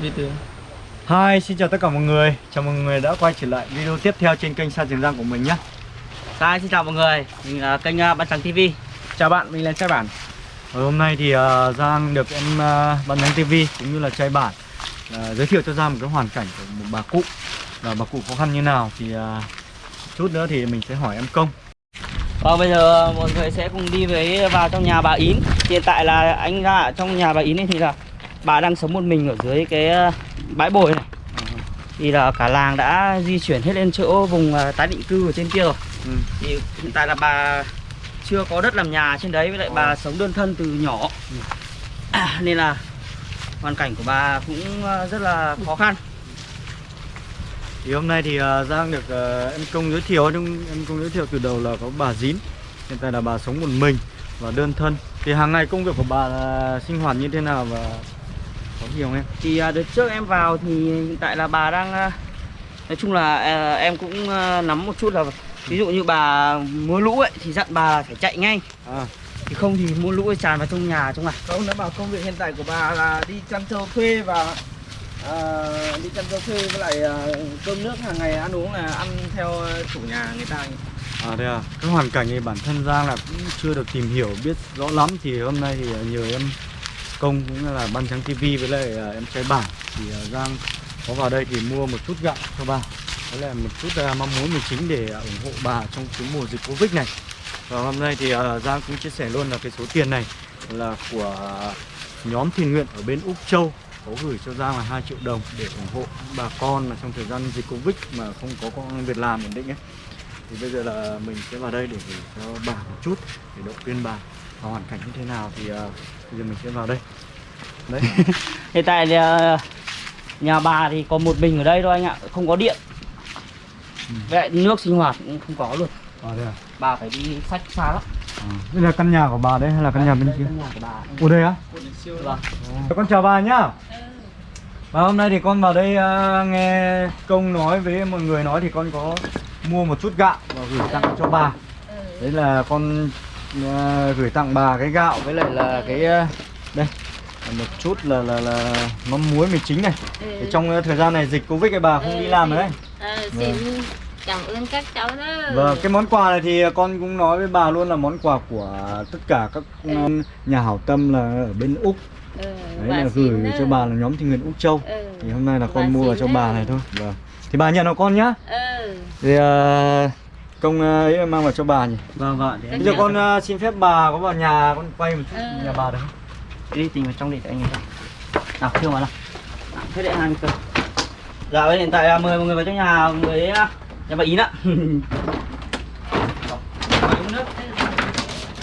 Từ. Hi, xin chào tất cả mọi người. Chào mừng mọi người đã quay trở lại video tiếp theo trên kênh Sa Trường Giang của mình nhé. Hi, xin chào mọi người, mình là kênh uh, Ban Trắng TV Chào bạn, mình là Trai Bản. Và hôm nay thì uh, Giang được em uh, Ban Nhắn TV cũng như là trai bản uh, giới thiệu cho Giang một cái hoàn cảnh của một bà cụ. Và bà cụ khó khăn như nào thì uh, chút nữa thì mình sẽ hỏi em Công. Và bây giờ mọi người sẽ cùng đi với vào trong nhà bà Yến. Hiện tại là anh ra ở trong nhà bà Yến thì là bà đang sống một mình ở dưới cái uh, bãi bồi này. Thì là cả làng đã di chuyển hết lên chỗ vùng uh, tái định cư ở trên kia rồi. Ừ. Thì hiện tại là bà chưa có đất làm nhà trên đấy với lại bà sống đơn thân từ nhỏ. À, Nên là hoàn cảnh của bà cũng rất là khó khăn. Thì hôm nay thì Giang được em Công giới thiệu nhưng em Công giới thiệu từ đầu là có bà Dín. Hiện tại là bà sống một mình và đơn thân. Thì hàng ngày công việc của bà là sinh hoạt như thế nào và có không em? Thì à, đợt trước em vào thì hiện tại là bà đang à, Nói chung là à, em cũng à, nắm một chút là Ví dụ như bà mưa lũ ấy thì dặn bà phải chạy ngay. À, Thì không thì mưa lũ ấy tràn vào trong nhà trong này Ông đã bảo công việc hiện tại của bà là đi chăn trâu thuê và à, đi chăn trâu thuê với lại à, cơm nước hàng ngày ăn uống là ăn theo chủ nhà người ta À đây à, cái hoàn cảnh này bản thân Giang là cũng chưa được tìm hiểu biết rõ lắm Thì hôm nay thì nhờ em Công cũng là Ban Trắng TV với lại à, em trai bảo. Thì à, Giang có vào đây thì mua một chút gạo cho bà. Đó là một chút uh, mong muốn mình chính để à, ủng hộ bà trong cái mùa dịch Covid này. Và hôm nay thì à, Giang cũng chia sẻ luôn là cái số tiền này là của à, nhóm thiện nguyện ở bên Úc Châu có gửi cho Giang là 2 triệu đồng để ủng hộ bà con mà trong thời gian dịch Covid mà không có công việc làm ổn định ấy thì bây giờ là mình sẽ vào đây để gửi cho bà một chút để động viên bà. Và hoàn cảnh như thế nào thì uh, bây giờ mình sẽ vào đây. Đấy. Hiện tại thì à, nhà bà thì có một mình ở đây thôi anh ạ Không có điện. Với lại nước sinh hoạt cũng không có luôn. À, đây à? Bà phải đi sách xa lắm. À. đây là căn nhà của bà đấy hay là căn nhà bên Đây, kia? căn nhà của bà. Ở đây á? Vâng con chào bà nhá. Và hôm nay thì con vào đây uh, nghe công nói với mọi người nói thì con có mua một chút gạo và gửi tặng cho bà. Đấy là con uh, gửi tặng bà cái gạo với lại là cái uh, đây một chút là là là mắm muối mì chính này. Thì trong uh, thời gian này dịch covid cái bà không đi làm đấy. Ờ, xin cảm ơn các cháu đó. Vâng, cái món quà này thì con cũng nói với bà luôn là món quà của tất cả các um, nhà hảo tâm là ở bên Úc. Ừ, Đấy và là gửi đó. cho bà là nhóm tình nguyện Úc Châu. Ừ. Thì hôm nay là Và con mua xin vào cho bà này thôi. Vâng Thì bà nhận nó con nhá. Ừ. Thì uh, công uh, ấy mang vào cho bà nhỉ. Vâng vâng để Bây giờ con uh, xin phép bà có vào nhà con quay một chút Ừ. nhà bà được không? đi tìm vào trong để cho anh ấy nào thương vào nào. Thế hai mươi cơ. Dạ bây giờ hiện tại là mời mọi người vào trong nhà người ấy, nhà bà Yến ạ.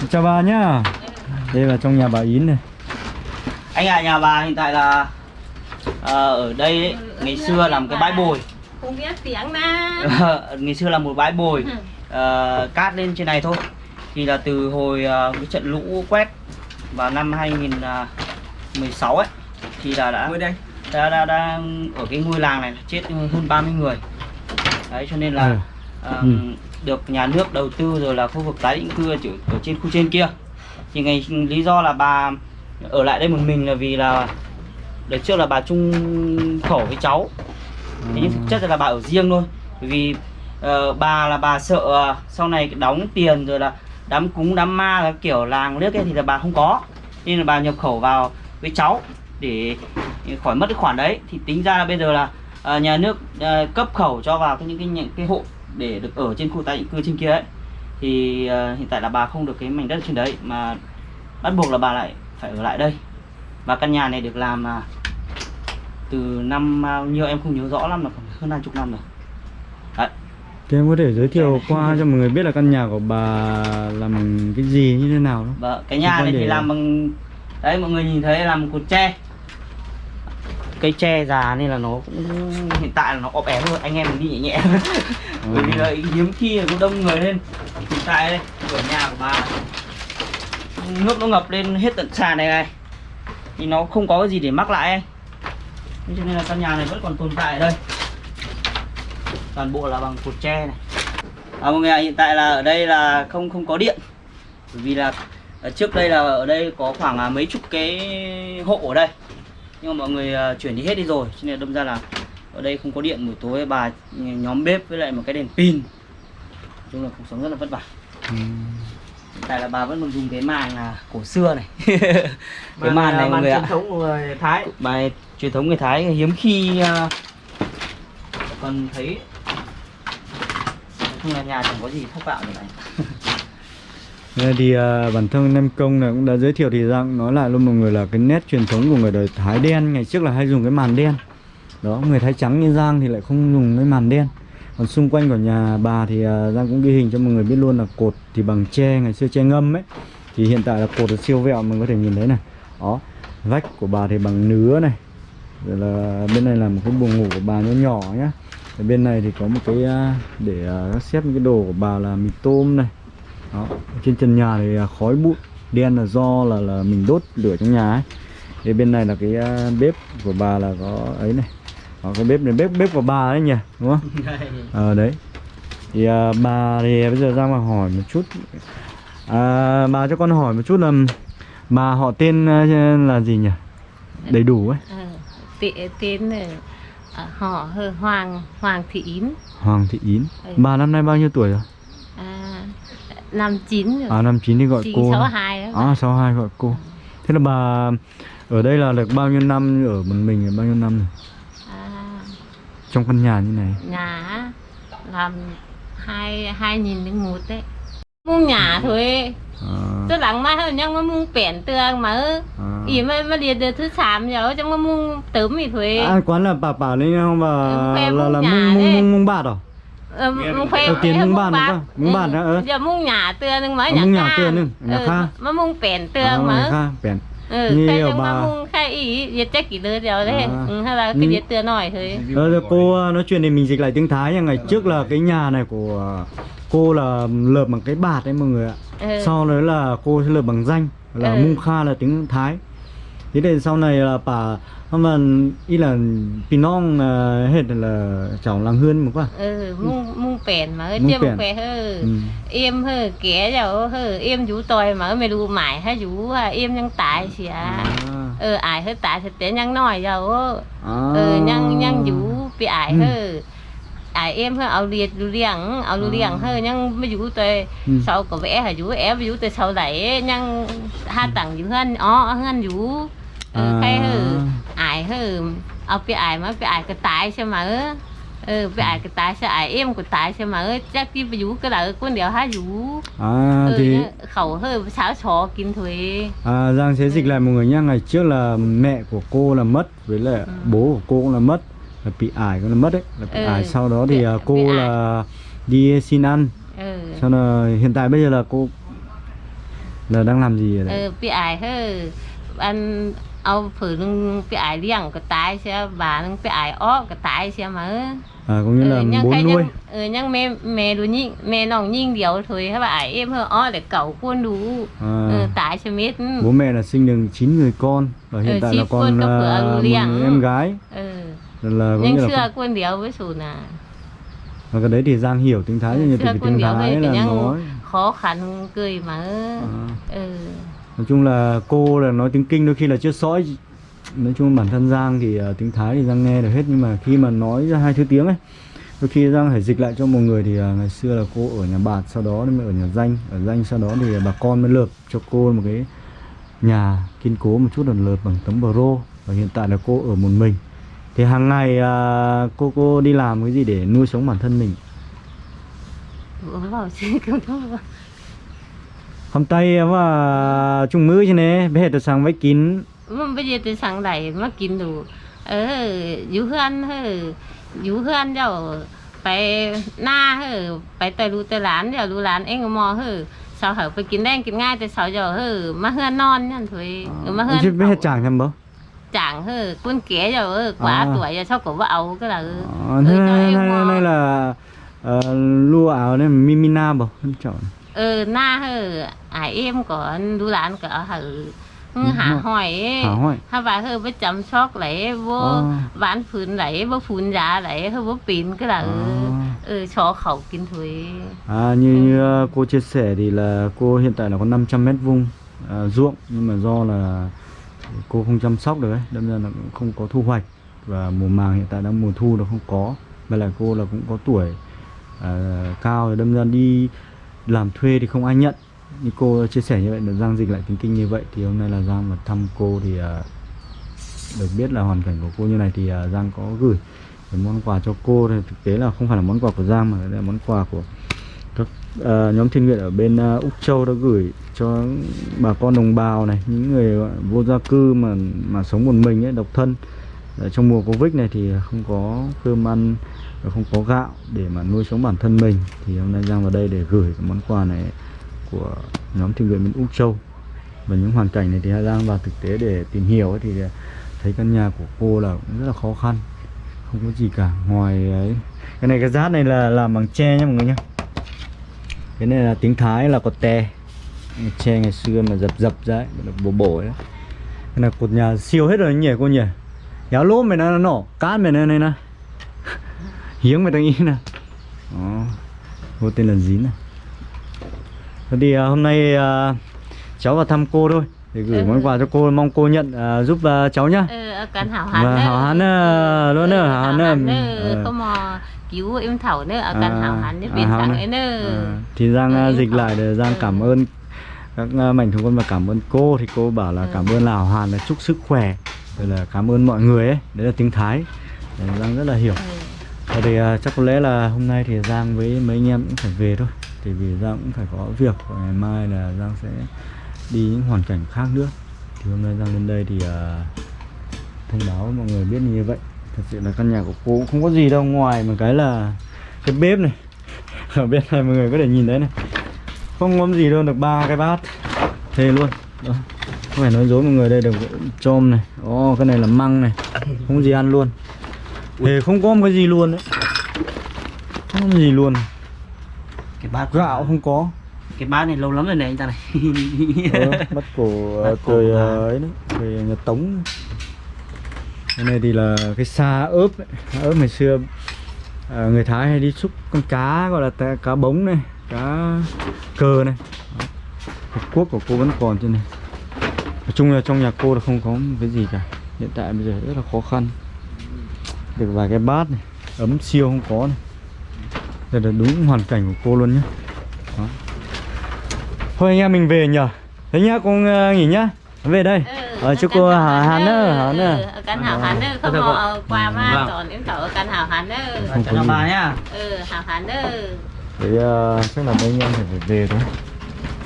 Chào bà nhá. Đây là trong nhà bà Yến này. Anh à nhà bà hiện tại là ờ, ở đây ấy, ngày xưa là một cái bãi bồi không biết tiếng na. Ngày xưa là một bãi bồi. Ờ, cát lên trên này thôi. Thì là từ hồi ờ, cái trận lũ quét vào năm 2016 ấy thì là đã đây. đã, đã, đã ở cái ngôi làng này chết hơn 30 người. Đấy cho nên là Ừ. ờ, Ừ. được nhà nước đầu tư rồi là khu vực tái định cư ở, ở trên khu trên kia. Thì ngày lý do là bà ở lại đây một mình là vì là đợt trước là bà chung khẩu với cháu thế nhưng thực chất là bà ở riêng thôi. Vì uh, bà là bà sợ ờ, sau này đóng tiền rồi là đám cúng đám ma là kiểu làng nước ấy thì là bà không có. Nên là bà nhập khẩu vào với cháu để khỏi mất cái khoản đấy. Thì tính ra là bây giờ là uh, nhà nước uh, cấp khẩu cho vào cái những cái những cái hộ để được ở trên khu tái định cư trên kia ấy. Thì uh, hiện tại là bà không được cái mảnh đất trên đấy mà bắt buộc là bà lại phải ở lại đây. Và căn nhà này được làm là từ năm bao nhiêu em không nhớ rõ lắm là khoảng hơn hai chục năm rồi. Đấy. Thì em có thể giới thiệu qua cho mọi người biết là căn nhà của bà làm bằng cái gì như thế nào đó và cái nhà này thì làm bằng đấy mọi người nhìn thấy làm một cột tre. Cây tre già nên là nó cũng hiện tại là nó ọp ém rồi anh em mình đi nhẹ nhẹ. Bởi vì là hiếm khi là có đông người lên. Hiện tại đây cửa nhà của bà nước nó ngập lên hết tận sàn này này. Thì nó không có cái gì để mắc lại anh Thế cho nên là căn nhà này vẫn còn tồn tại ở đây. Toàn bộ là bằng cột tre này. À, mọi người ạ, hiện tại là ở đây là không không có điện. Bởi vì là ở trước đây là ở đây có khoảng à, mấy chục cái hộ ở đây. Nhưng mà mọi người à, chuyển đi hết đi rồi. Cho nên đâm ra là ở đây không có điện buổi tối bà nhóm bếp với lại một cái đèn pin. Nói chung là cuộc sống rất là vất vả. Ừ. tại là bà vẫn còn dùng cái màn là cổ xưa này. Cái Màn là này mọi người truyền ạ thống của người Thái. Bài truyền thống người Thái hiếm khi à, còn thấy chung là nhà chẳng có gì thất bạo như này. Nên thì à, bản thân Nem Công này cũng đã giới thiệu thì rằng nói lại luôn mọi người là cái nét truyền thống của người đời Thái đen. Ngày trước là hay dùng cái màn đen. Đó người Thái trắng như Giang thì lại không dùng cái màn đen còn xung quanh của nhà bà thì à, Giang cũng ghi hình cho mọi người biết luôn là cột thì bằng tre, ngày xưa tre ngâm ấy. Thì hiện tại là cột là siêu vẹo mình có thể nhìn thấy này. Đó, vách của bà thì bằng nứa này. Rồi là bên này là một cái buồng ngủ của bà nhỏ nhỏ nhá. Ở bên này thì có một cái à, để à, xếp những cái đồ của bà là mì tôm này. Đó, trên trần nhà thì khói bụi, đen là do là là mình đốt lửa trong nhà ấy. Thì bên này là cái bếp của bà là có ấy này đó, cái bếp này bếp bếp của bà đấy nhỉ đúng không? Ờ đấy. Thì à, bà thì bây giờ ra mà hỏi một chút. À, bà cho con hỏi một chút là bà họ tên à, là gì nhỉ? Đầy đủ ấy. Ờ, tên là ờ, họ hơ Hoàng Hoàng Thị Yến. Hoàng Thị Yến. Ừ. bà năm nay bao nhiêu tuổi rồi? À, năm chín rồi. À năm chín thì gọi chín cô sáu à hai à sáu hai gọi cô. Thế là bà ở đây là được bao nhiêu năm ở một mình là bao nhiêu năm rồi? à, trong căn nhà như này nhà làm hai hai nghìn đến một đấy mua nhà thôi à, tôi lắng mai hơn nhưng mà mua bẻn tường mà à. ý mà mà đi được thứ sám rồi trong mà mua tớm thì thôi à quán là bà bảo lên không bà Ừ, khoe là là mung mung đấy. mung mung bạt à Ờ, Đầu tiên khoe mung mua bàn không? Mung bàn đó, ờ. giờ mua nhà tường nhưng mà À, nhà ca. tường nhưng, nhà Ừ, ca. mà mua bẻn tường à, mà kha bèn ừ khai mà bà- khai ý giờ chắc chỉ lừa rồi đấy À. ừ, hay là Ừ. cái gì tường nổi thôi Ờ, cô nói chuyện thì mình dịch lại tiếng Thái nha ngày trước là cái nhà này của cô là lợp bằng cái bạt đấy mọi người ạ ừ. sau đấy là cô sẽ lợp bằng danh là Ừ. mung kha là tiếng Thái thế thì sau này là bà mà ý là pinong là hết là cháu làng hươn một quá ừ mua mua bẻn mà Mua chưa bẻn. một khoe hơ ừ. em hơ kẻ rồi hơ em vũ tòi mà mày đu mải hay vũ à, em nhân tại xì à à. ừ ai hơi tại thì té nhân nói rồi À. ừ nhân nhân vũ bị ai Ừ. hơ ai em hơ áo liệt lưu liang áo lưu liang hơ nhân mới vũ tòi Ừ. sau có vẻ là vũ em vũ tòi sau đấy nhân hai tầng vũ hơn ó hơn vũ ừ À. hay hơ ai hơ ao bị ai mà? Bị ai cái tại xem mà ừ bị ai cái tại sao ai em cái tại xem mà chắc đi vũ cái là con đéo hai vũ? À ừ, thì nhá, khẩu hơi sáo chó kín thuế à, Giang sẽ dịch lại mọi người nhá. Ngày trước là mẹ của cô là mất với lại Ừ. bố của cô cũng là mất là bị ải cũng là mất đấy. Là bị Ừ. ải. Sau đó thì à, cô là đi xin ăn. Ừ. sau là hiện tại bây giờ là cô là đang làm gì ở đây ừ bị ải hơi anh ao phử nung bị ải liang cái tai xe bà nung bị ải ó cái tai xe mà à, cũng như là nhưng bố cái nuôi ừ nhưng mẹ mẹ đủ nhịn mẹ nòng nhịn điều thôi các bạn em hơi ó để cậu quân đủ à, ừ, tại xe mít bố mẹ là sinh được 9 người con và hiện Ừ, tại là con có à, lưu một em gái. Ừ. Là, là có nhưng nghĩa là xưa quân điều với sù nà. Và cái đấy thì Giang hiểu tiếng Thái xưa cái quân tiếng Thái là nhang khó khăn cười mà à, ừ nói chung là cô là nói tiếng kinh đôi khi là chưa sõi. Nói chung bản thân giang thì uh, tiếng thái thì giang nghe được hết nhưng mà khi mà nói ra hai thứ tiếng ấy đôi khi giang phải dịch lại cho một người thì uh, ngày xưa là cô ở nhà bạt sau đó mới ở nhà danh. Ở danh sau đó thì bà con mới lợp cho cô một cái nhà kiên cố một chút là lợp bằng tấm bờ rô. Và hiện tại là cô ở một mình. Thì hàng ngày uh, cô cô đi làm cái gì để nuôi sống bản thân mình? vào chứ không có hôm tay mà chung mứ chứ nè bé hết sang với kín มันไปเดี๋ยวจะสั่งไหนมากินดู เออ อยู่เพื่อนเอออยู่เพื่อนเจ้าไปหน้าเออไปแต่รู้แต่หลานเดี๋ยวรู้หลานเองก็มอเออสาวเหอไปกินแดงกินง่ายแต่สาวเจ้าเออมาเฮือนนอนนั่นถุยเออมาเฮือน chứ bé hết chàng thầm bố จางเออกุ้นเก๋เจ้าเออกว่า À. ตัวจะชอบกับว่าเอาก็ละเออ Ờ, thế Ừ, cho này, em này, mò. này là ờ, lua áo này Mimina bảo không chọn ờ na hờ à em có đu lán có hờ ừ, dạ, hả hỏi hả và hơ với chăm sóc lại vô ờ. bán phun lại vô phun ra lại hơ vô pin cái là ờ. ừ, cho khẩu kinh thuế à như, như à, cô chia sẻ thì là cô hiện tại là có 500 mét vuông à, ruộng nhưng mà do là cô không chăm sóc được ấy đâm ra là cũng không có thu hoạch. Và mùa màng hiện tại đang mùa thu nó không có và lại cô là cũng có tuổi à, cao đâm ra đi làm thuê thì không ai nhận. Như cô chia sẻ như vậy được Giang dịch lại tính kinh như vậy thì hôm nay là Giang mà thăm cô thì à, được biết là hoàn cảnh của cô như này thì à, Giang có gửi cái món quà cho cô. Thì thực tế là không phải là món quà của Giang mà là món quà của các uh, nhóm thiên nguyện ở bên uh, Úc Châu đã gửi cho bà con đồng bào này những người vô gia cư mà mà sống một mình ấy độc thân. Ở trong mùa Covid này thì không có cơm ăn và không có gạo để mà nuôi sống bản thân mình thì hôm nay Giang vào đây để gửi cái món quà này của nhóm thiện nguyện bên Úc Châu. Và những hoàn cảnh này thì Giang vào thực tế để tìm hiểu ấy, thì thấy căn nhà của cô là cũng rất là khó khăn không có gì cả. Ngoài ấy cái này cái rát này là làm bằng tre nha mọi người nhá. Cái này là tiếng Thái là cột tè. Tre ngày xưa mà dập dập ra ấy, là bổ bổ ấy. Cái này cột nhà siêu hết rồi nhỉ cô nhỉ? Giáo lốp mày nó nổ cát mày này này nè hiếng mày đang ý nè. Đó cô tên là dín này Thế thì à, hôm nay à, cháu vào thăm cô thôi để gửi Ừ. món quà cho cô mong cô nhận à, giúp à, cháu nhá. Ừ ở căn hảo hán và hảo hán luôn nữa hảo hán hán không mà cứu em thảo nữa ở căn À, hảo hán bên hảo sáng ấy nữa À, thì Giang Ừ, dịch lại để Giang Ừ. cảm ơn các mạnh thường quân và cảm ơn cô. Thì cô bảo là Ừ. cảm ơn là Hảo Hàn là chúc sức khỏe rồi là cảm ơn mọi người ấy. Đấy là tiếng Thái. Đấy, Giang rất là hiểu. Ừ. Và thì à, chắc có lẽ là hôm nay thì Giang với mấy anh em cũng phải về thôi. Thì vì Giang cũng phải có việc Và ngày mai là Giang sẽ đi những hoàn cảnh khác nữa. Thì hôm nay Giang lên đây thì uh, thông báo mọi người biết như vậy. Thật sự là căn nhà của cô cũng không có gì đâu ngoài một cái là cái bếp này. Ở bên này mọi người có thể nhìn thấy này. Không có gì đâu được ba cái bát. Thề luôn. Đó. Không phải nói dối mọi người đây được chôm này. Ồ cái này là măng này. Không có gì ăn luôn. Thề không có một cái gì luôn đấy. Không có gì luôn. Cái bát Gạo không có. Cái bát này lâu lắm rồi này anh ta này. Ờ, Bắt cổ ờ, Bắt cổ thời của ờ, ấy đấy Thời nhà Tống. Cái này thì là cái xa ớp ấy. Ớp ngày xưa ờ, Người Thái hay đi xúc con cá gọi là cá bống này Cá cờ này. Hộp cuốc của cô vẫn còn trên này. Nói chung là trong nhà cô là không có cái gì cả. Hiện tại bây giờ rất là khó khăn Được vài cái bát này. Ấm siêu không có này. Đây là đúng hoàn cảnh của cô luôn nhé Đó. Thôi anh em mình về nhờ. Thế nhá cô ờ, nghỉ nhá. Về đây. Ừ, Ờ, ở chúc căn cô Hà Hán nữa. Hán nữa. Ở căn hảo hán nữa không ờ, qua mà Vâng. còn em thảo ở căn hảo hán nữa Không cho có bà nhá. Ừ hảo hán nữa Thế ờ, chắc là mấy anh em phải về thôi.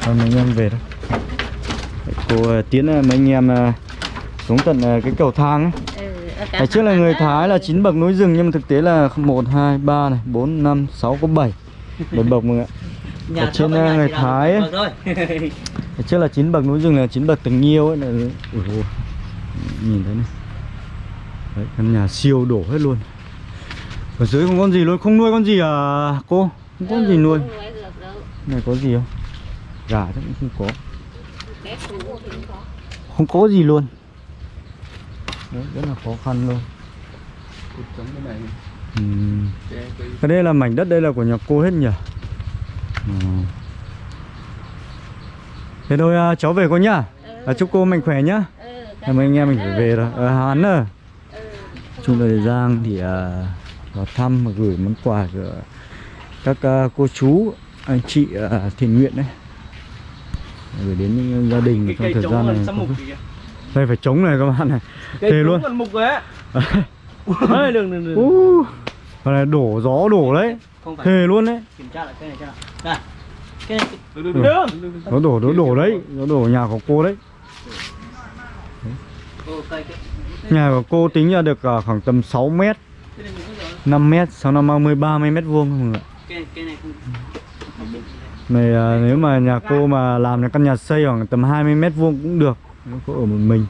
Thôi mấy anh em về thôi. Cô tiến mấy anh em xuống tận cái cầu thang ấy Ngày trước là người Thái là. 9 bậc núi rừng nhưng mà thực tế là 1, 2, 3 này, 4, 5, 6 có 7 7 bậc mọi người ạ. Ở trên, nhà người Thái ấy. Ngày trước là 9 bậc núi rừng là 9 bậc tình yêu ấy. Là... Ui dồi, Nhìn thấy này. Đấy, căn nhà siêu đổ hết luôn. Ở dưới không con gì luôn, không nuôi con gì à cô? Không có con gì Ừ, nuôi. này có gì không? Gà chắc cũng không có. không có gì luôn Đấy, rất là khó khăn luôn. Ừm. cái đây là mảnh đất đây là của nhà cô hết nhỉ? Ờ. thế thôi à, cháu về cô nhá. À, chúc cô mạnh khỏe nhá. Ừ, ơn anh em mình phải về rồi. Ở Hán Ừ. chung là Giang thì à, vào thăm và gửi món quà của các à, cô chú anh chị à, thiện nguyện đấy. Gửi đến những gia đình cái trong cây thời gian này đây phải chống này các bạn này. Cây Thề trống luôn. còn mục rồi á Ôi, đừng đừng đừng uh, cái này đổ gió đổ đấy. Không phải. Thề luôn đấy. Kiểm tra lại cái này cho nào. Đây. Cái này. Đừng đừng đừng đừng nó đổ nó đổ đấy. Nó đổ nhà của cô đấy. Cái nhà của cô tính ra được à, khoảng tầm 6 mét. Cái này mình có rồi. 5 mét 6 năm 30 30 mét vuông không ạ. Cái cái này không này à, nếu mà nhà cô mà làm cái căn nhà xây khoảng tầm 20 mét vuông cũng được nếu cô ở một mình.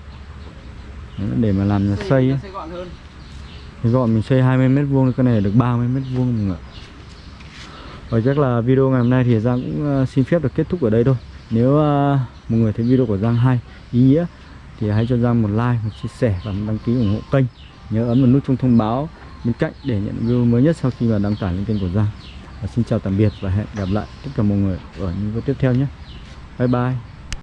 Đấy, để mà làm nhà xây ấy. sẽ gọn hơn. Gọn mình xây 20 mét vuông cái này được 30 mét vuông mọi người ạ và chắc là video ngày hôm nay thì Giang cũng uh, xin phép được kết thúc ở đây thôi. Nếu uh, mọi người thấy video của Giang hay ý nghĩa thì hãy cho Giang một like một chia sẻ và một đăng ký ủng hộ kênh. Nhớ ấn vào nút chuông thông báo bên cạnh để nhận video mới nhất sau khi mà đăng tải lên kênh của Giang. Và xin chào tạm biệt và hẹn gặp lại tất cả mọi người ở những video tiếp theo nhé. Bye bye